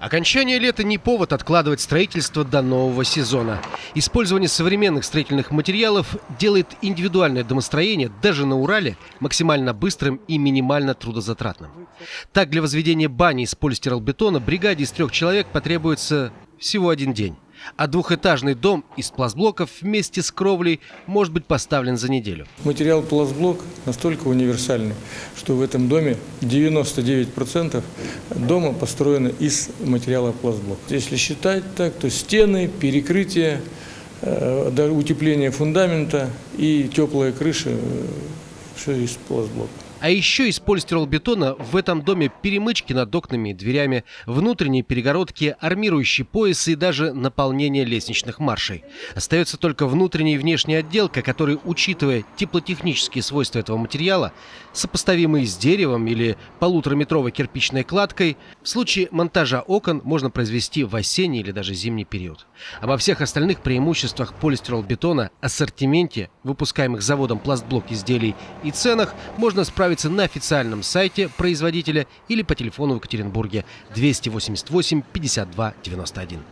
Окончание лета не повод откладывать строительство до нового сезона. Использование современных строительных материалов делает индивидуальное домостроение даже на Урале максимально быстрым и минимально трудозатратным. Так, для возведения бани из полистиролбетона бригаде из трех человек потребуется всего один день а двухэтажный дом из пластблоков вместе с кровлей может быть поставлен за неделю. Материал пластблок настолько универсальный, что в этом доме 99% дома построено из материала пластблок. Если считать так, то стены, перекрытие, э, утепление фундамента и теплая крыша, э, все из пластблока. А еще из полистиролбетона в этом доме перемычки над окнами и дверями, внутренние перегородки, армирующие поясы и даже наполнение лестничных маршей. Остается только внутренняя и внешняя отделка, который, учитывая теплотехнические свойства этого материала, сопоставимые с деревом или полутораметровой кирпичной кладкой, в случае монтажа окон можно произвести в осенний или даже зимний период. Обо всех остальных преимуществах полистиролбетона, ассортименте, выпускаемых заводом пластблок изделий и ценах можно справиться отправиться на официальном сайте производителя или по телефону в Екатеринбурге 288 52 91.